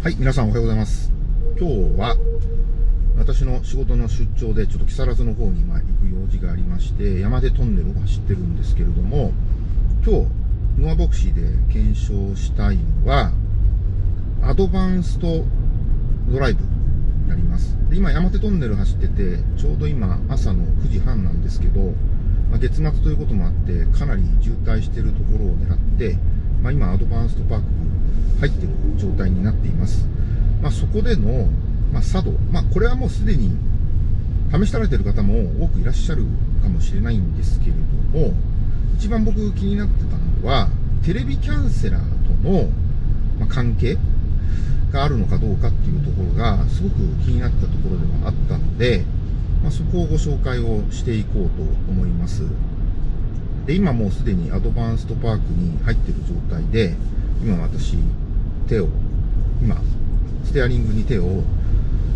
はい、皆さんおはようございます。今日は、私の仕事の出張で、ちょっと木更津の方に今行く用事がありまして、山手トンネルを走ってるんですけれども、今日、ノアボクシーで検証したいのは、アドバンストドライブになります。で今、山手トンネル走ってて、ちょうど今、朝の9時半なんですけど、まあ、月末ということもあって、かなり渋滞してるところを狙って、まあ、今、アドバンストパーク入っている状態になっています。まあ、そこでの、まあ、佐渡、まあ、これはもうすでに試しられている方も多くいらっしゃるかもしれないんですけれども、一番僕気になってたのは、テレビキャンセラーとの、関係があるのかどうかっていうところが、すごく気になったところではあったので、まあ、そこをご紹介をしていこうと思います。で、今もうすでにアドバンストパークに入っている状態で、今私、手を、今、ステアリングに手を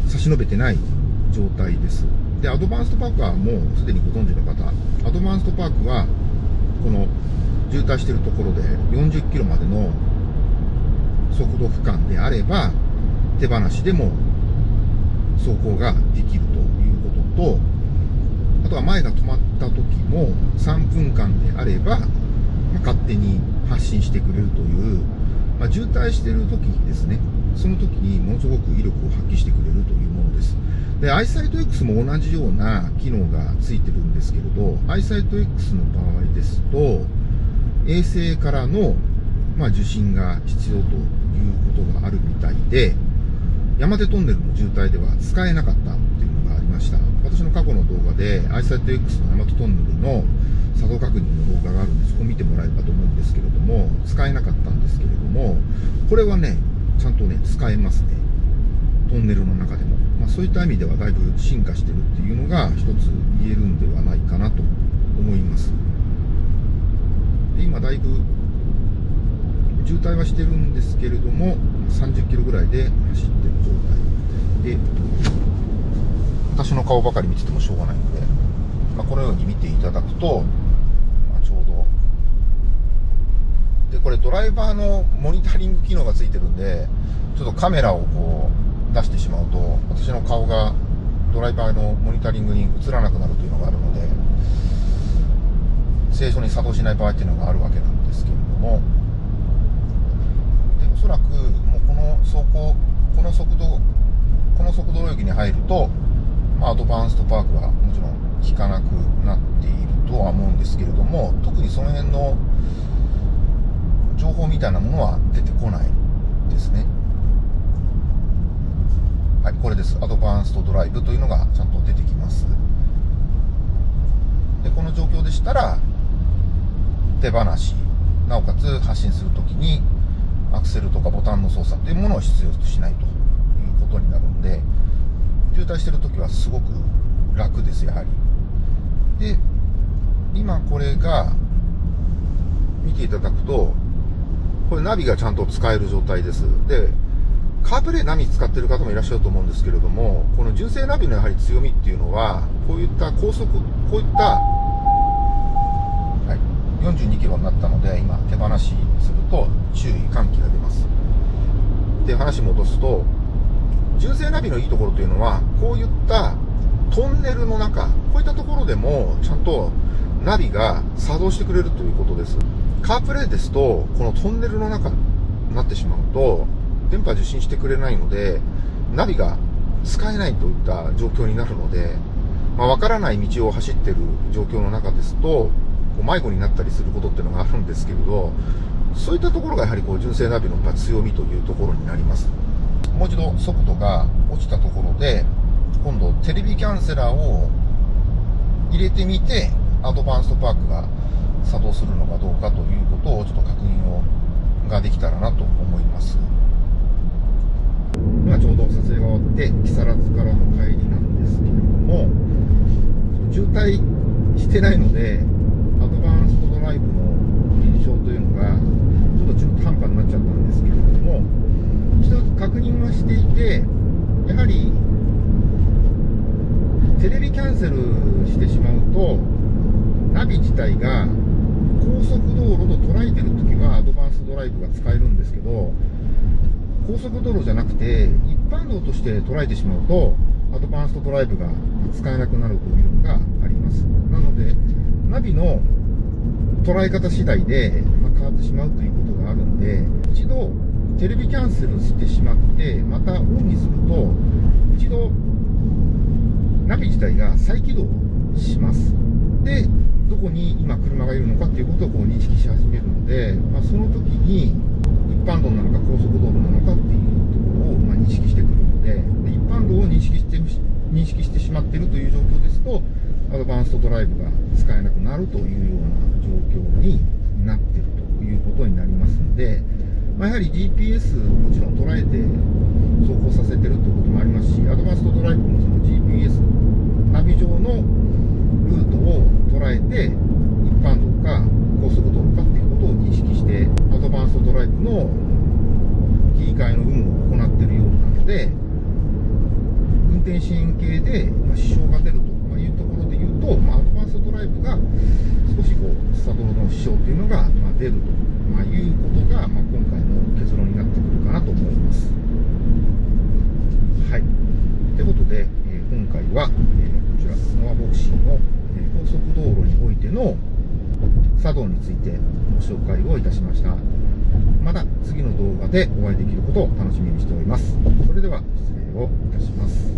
差し伸べてない状態です。で、アドバンストパークはもうすでにご存知の方、アドバンストパークは、この渋滞しているところで40キロまでの速度区間であれば、手放しでも走行ができるということと、あとは前が止まった時も3分間であれば、まあ、勝手に発進してくれるという、まあ、渋滞している時にですね、その時にものすごく威力を発揮してくれるというものです。で、アイサイト X も同じような機能がついてるんですけれど、アイサイト X の場合ですと、衛星からの、まあ、受信が必要ということがあるみたいで、山手トンネルの渋滞では使えなかったっていうのがありました。過去の動画で、アイサイト X の山手トンネルの作動確認の動画があるんで、そこ見てもらえればと思うんですけれども、使えなかったんですけれども、これはね、ちゃんとね、使えますね。トンネルの中でも。まあ、そういった意味ではだいぶ進化してるっていうのが一つ言えるんではないかなと思います。で今だいぶ渋滞はしてるんですけれども、30キロぐらいで走ってる状態で、私の顔ばかり見ててもしょうがないので、まあ、このように見ていただくと、まあ、ちょうど、で、これドライバーのモニタリング機能がついてるんで、ちょっとカメラをこう出してしまうと、私の顔がドライバーのモニタリングに映らなくなるというのがあるので、正常に作動しない場合っていうのがあるわけなんですけれども、でおそらくもうこの走行、この速度、この速度領域に入ると、アドバンストパークはもちろん効かなくなっているとは思うんですけれども、特にその辺の情報みたいなものは出てこないですね。はい、これです。アドバンストドライブというのがちゃんと出てきます。で、この状況でしたら、手放し、なおかつ発進するときに、アクセルとかボタンの操作というものを必要としないと、滞してるときはすごく楽です、やはり。で、今これが、見ていただくと、これナビがちゃんと使える状態です。で、カープレイナビ使ってる方もいらっしゃると思うんですけれども、この純正ナビのやはり強みっていうのは、こういった高速、こういった、はい、42キロになったので、今手放しすると注意喚起が出ます。で、話戻すと、純正ナビのいいところというのは、こういったトンネルの中、こういったところでもちゃんとナビが作動してくれるということです。カープレイですと、このトンネルの中になってしまうと、電波受信してくれないので、ナビが使えないといった状況になるので、まあ、わからない道を走ってる状況の中ですと、こう迷子になったりすることっていうのがあるんですけれど、そういったところがやはりこう純正ナビの強みというところになります。もう一度速度が落ちたところで、今度テレビキャンセラーを入れてみて、アドバンストパークが作動するのかどうかということをちょっと確認をができたらなと思います。今ちょうど撮影が終わって木更津からの帰りなんですけれども渋滞してないのでアドバンストドライブの認証というのがちょっと中途半端になっちゃったんですけれども一つ確認はしていてやはりテレビキャンセルしてしまうとナビ自体が高速道路と捉えてるときはアドバンスドライブが使えるんですけど高速道路じゃなくて、一般道として捉えてしまうと、アドバンストドライブが使えなくなるというのがあります。なので、ナビの捉え方次第で、ま変わってしまうということがあるんで、一度テレビキャンセルしてしまって、またオンにすると、一度ナビ自体が再起動します。で、どこに今車がいるのかっていうことをこう認識し始めるので、まあ、その時に一般道なのか高速道路なのかっていうところをま認識してくるので、で一般道を認識して認識してしまっているという状況ですと、アドバンストドライブが使えなくなるというような状況になってるということになりますので、まあ、やはり GPS をもちろん捉えて走行させてるということもありますし、アドバンストドライブもその GPS、ナビ上の捉えて、一般道か高速道路かっていうことを認識して、アドバンストドライブの切り替えの有無を行っているようなので、運転支援系で支障が出るというところで言うと、まあ、アドバンストドライブが少しこうサドルの支障というのが、ま出ると、ま、いうことが、まあ、今回の結論になってくるかなと思います。はい。ということで、え、今回は、え、こちら、ノアボクシーの、えー、高速道路においての作動についてご紹介をいたしました。また次の動画でお会いできることを楽しみにしております。それでは失礼をいたします。